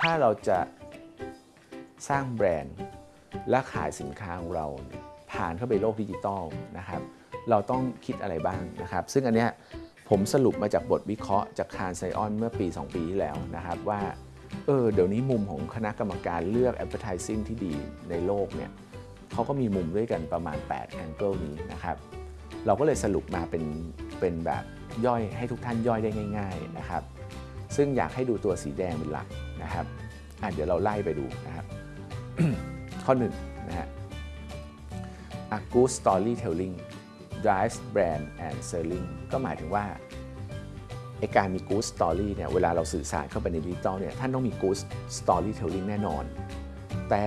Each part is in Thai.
ถ้าเราจะสร้างแบรนด์และขายสินค้าของเราผ่านเข้าไปโลกดิจิตอลนะครับเราต้องคิดอะไรบ้างนะครับ ซึ่งอันเนี้ยผมสรุปมาจากบทวิเคราะห์จากคารไซออนเมื่อปี 2 ปีที่แล้วนะครับว่าเออเดี๋ยวนี้มุมของคณะกรรมการเลือก advertising ที่ดีในโลกเนี่ยเขาก็มีมุมด้วยกันประมาณ 8 angle นี้นะครับ เราก็เลยสรุปมาเป็นเป็นแบบย่อยให้ทุกท่านย่อยได้ง่าย ๆนะครับ ซึ่งอยากให้ดูตัวสีแดงเป็นหลักนะครับอะเดี๋ยวเราไล่ไปดูนะครับ ข้อหนึ่งนะฮะ A good storytelling drives brand and selling ก็หมายถึงว่าไอการมี good story เนี่ยเวลาเราสื่อสารเข้าไปในดิจิตอลเนี่ยท่านต้องมี good storytelling แน่นอน แต่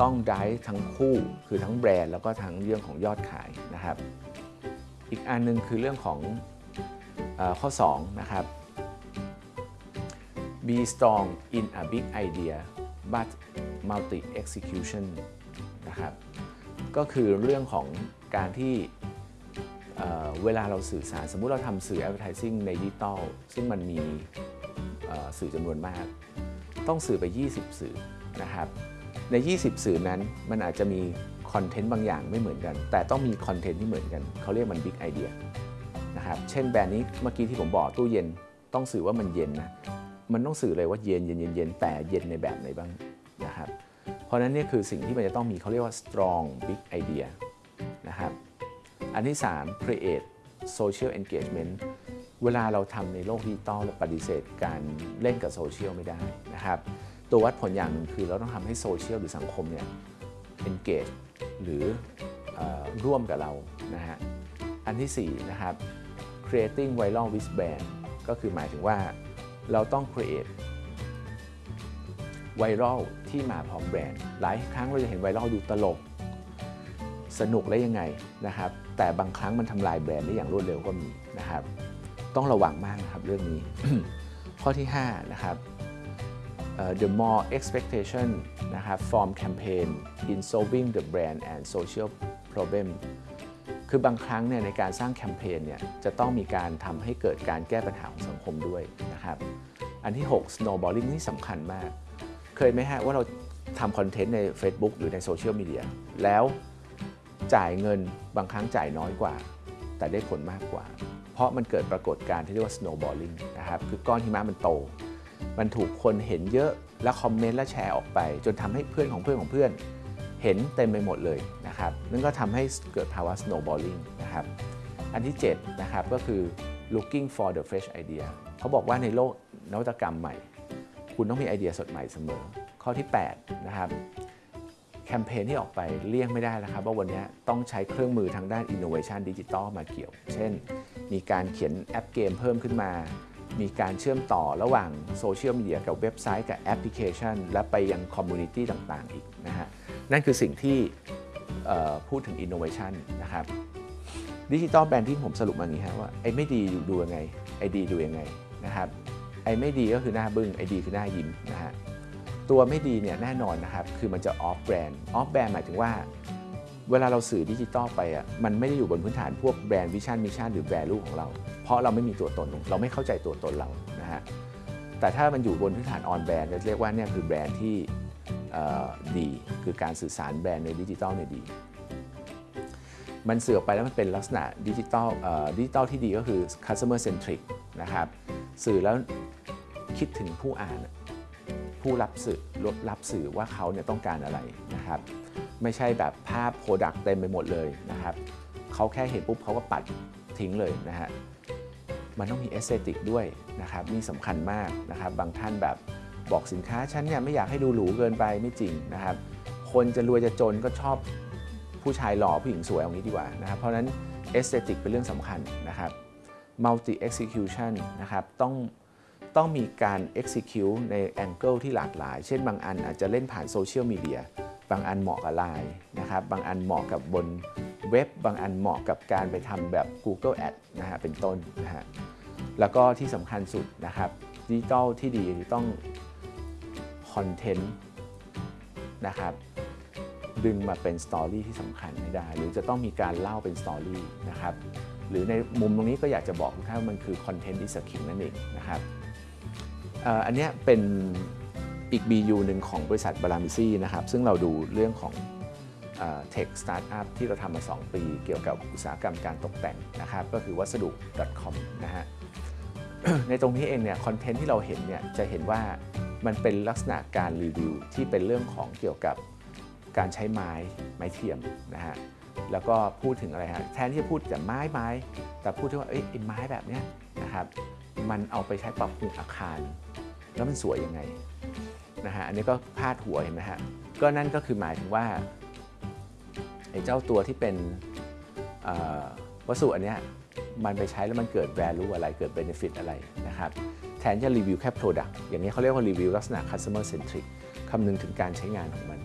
ต้อง drive ทั้งคู่คือทั้งแบรนด์แล้วก็ทั้งเรื่องของยอดขายนะครับ อีกอันหนึงคือเรื่องของอข้อ2นะครับ be strong in a big idea but multi execution นะครับก็คือเรื่องของการที่เเวลาเราสื่อสาร สมมุติเราทำสื่อ advertising ในดิจิตอลซึ่งมันมีสื่อจำนวนมาก ต้องสื่อไป 20 สื่อนะครับใน 20 สื่อนั้นมันอาจจะมี content บางอย่างไม่เหมือนกัน แต่ต้องมี content ที่เหมือนกัน เขาเรียกมัน big idea นะครับเช่นแบรนด์นี้เมื่อกี้ที่ผมบอกตู้เย็นต้องสื่อว่ามันเย็นนะ มันต้องสื่อเลยว่าเย็นเย็นเย็นเย็นแต่เย็นในแบบไหนบ้างนะครับเพราะนั้นนี่คือสิ่งที่มันจะต้องมีเขาเรียกว่า strong big idea นะครับอันที่ 3 create social engagement เวลาเราทำในโลกดิจิตอลเราปฏิเสธการเล่นกับโซเชียลไม่ได้นะครับตัววัดผลอย่างหนึ่งคือเราต้องทำให้โซเชียลหรือสังคมเนี่ย engage หรืออร่วมกับเรานะฮะอันที่ 4 นะครับ creating viral with brand ก็คือหมายถึงว่า เราต้อง create ไวรัลที่มาพร้อมแบรนด์ หลายครั้งเราจะเห็นไวรัลดูตลก สนุกและยังไงนะครับ แต่บางครั้งมันทำลายแบรนด์ได้อย่างรวดเร็วก็มีนะครับ ต้องระวังมากนะครับเรื่องนี้ ข้อที่ 5 นะครับ the more expectation นะครับ from campaign in solving the brand and social problem คือบางครั้งเนี่ยในการสร้างแคมเปญเนี่ยจะต้องมีการทำให้เกิดการแก้ปัญหาของสังคมด้วยนะครับ อันที่ 6 snowballing นี่สำคัญมาก เคยไหมฮะว่าเราทำคอนเทนต์ใน Facebook หรือในโซเชียลมีเดียแล้วจ่ายเงินบางครั้งจ่ายน้อยกว่า แต่ได้ผลมากกว่า เพราะมันเกิดปรากฏการณ์ที่เรียกว่า snowballing นะครับคือก้อนหิมะมันโต มันถูกคนเห็นเยอะแล้วคอมเมนต์และแชร์ออกไป จนทำให้เพื่อนของเพื่อนของเพื่อน เห็นเต็มไปหมดเลยนะครับนั่นก็ทำให้เกิดภาวะ snowballing นะครับอันที่7นะครับก็คือ looking for the fresh idea เขาบอกว่าในโลกนวัตกรรมใหม่ คุณต้องมีไอเดียสดใหม่เสมอ ข้อที่8นะครับแคมเปญที่ออกไปเลี่ยงไม่ได้แล้วครับ ว่าวันนี้ต้องใช้เครื่องมือทางด้าน innovation ดิจิตอลมาเกี่ยว เช่น มีการเขียนแอปเกมเพิ่มขึ้นมา มีการเชื่อมต่อระหว่างโซเชียลมีเดียกับเว็บไซต์กับแอปพลิเคชัน และไปยัง community ต่างๆ อีกนะฮะ นั่นคือสิ่งที่พูดถึง innovation นะครับ digital branding ผมสรุปมาอย่างนี้ฮะว่าไอ้ไม่ดีดูยังไงไอ้ดีดูยังไงนะครับไอ้ไม่ดีก็คือหน้าบึ้งไอ้ดีคือหน้ายิ้มนะฮะตัวไม่ดีเนี่ยแน่นอนนะครับคือมันจะ off brand off brand หมายถึงว่า เวลาเราสื่อดิจิตอลไปอะมันไม่ได้อยู่บนพื้นฐานพวก brand vision mission หรือ value ของเรา เพราะเราไม่มีตัวตนเราไม่เข้าใจตัวตนเรานะฮะแต่ถ้ามันอยู่บนพื้นฐาน on brand จะเรียกว่าเนี่ยคือแบรนด์ที่ ดี คือการสื่อสารแบรนด์ในดิจิตอลเนี่ยดี มันสื่อออกไปแล้วมันเป็นลักษณะดิจิตอลดิจิตอลที่ดีก็คือ customer centric นะครับสื่อแล้วคิดถึงผู้อ่านผู้รับสื่อรับสื่อว่าเขาเนี่ยต้องการอะไรนะครับ ไม่ใช่แบบภาพ product เต็มไปหมดเลยนะครับเขาแค่เห็นปุ๊บเขาก็ปัดทิ้งเลยนะฮะมันต้องมี aesthetic ด้วยนะครับนี่สำคัญมากนะครับ บางท่านแบบ บอกสินค้าฉันเนี่ยไม่อยากให้ดูหรูเกินไปไม่จริงนะครับ คนจะรวยจะจนก็ชอบผู้ชายหล่อผู้หญิงสวยเอางี้ดีกว่านะครับ เพราะนั้น aesthetic เป็นเรื่องสำคัญนะครับ multi execution นะครับต้องต้องมีการ execute ใน angle ที่หลากหลาย เช่นบางอันอาจจะเล่นผ่านโซเชียลมีเดีย บางอันเหมาะกับไลน์นะครับ บางอันเหมาะกับบนเว็บ บางอันเหมาะกับการไปทำแบบ Google Ad นะฮะ เป็นต้นนะฮะ แล้วก็ที่สำคัญสุดนะครับ ดิจิตอลที่ดีต้อง content นะครับดึงมาเป็น story ที่สำคัญให้ได้ หรือจะต้องมีการเล่าเป็น story นะครับหรือในมุมตรงนี้ก็อยากจะบอกทุกท่านมันคือ content is king นั่นเองนะครับอันนี้เป็นอีก BU หนึ่งของบริษัท Baramizi นะครับซึ่งเราดูเรื่องของ tech startup ที่เราทำมา 2 ปี เกี่ยวกับอุตสาหกรรมการตกแต่งนะครับก็คือวัสดุ .com นะฮะในตรงนี้เองเนี่ยคอนเทนต์ที่เราเห็นเนี่ยจะเห็นว่า มันเป็นลักษณะการรีวิวที่เป็นเรื่องของเกี่ยวกับการใช้ไม้ไม้เทียมนะฮะแล้วก็พูดถึงอะไรฮะแทนที่จะพูดแต่ไม้ไม้แต่พูดถึงว่าเอ้ยไอ้ไม้แบบเนี้ยนะครับมันเอาไปใช้ปรับปรุงอาคาร แล้วมันสวยยังไงนะฮะอันนี้ก็พาดหัวเห็นไหมฮะก็นั่นก็คือหมายถึงว่าไอ้เจ้าตัวที่เป็นวัสดุอันเนี้ยมันไปใช้แล้วมันเกิด value อะไรเกิด benefit อะไรนะครับ แทนจะรีวิวแค่ product อย่างนี้เขาเรียกว่ารีวิวลักษณะ customer centric คำนึงถึงการใช้งานของมัน